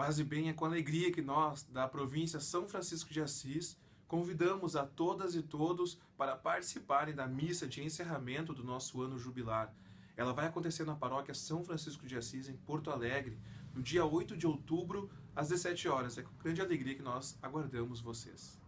Paz e bem é com alegria que nós, da província São Francisco de Assis, convidamos a todas e todos para participarem da missa de encerramento do nosso ano jubilar. Ela vai acontecer na paróquia São Francisco de Assis, em Porto Alegre, no dia 8 de outubro, às 17 horas. É com grande alegria que nós aguardamos vocês.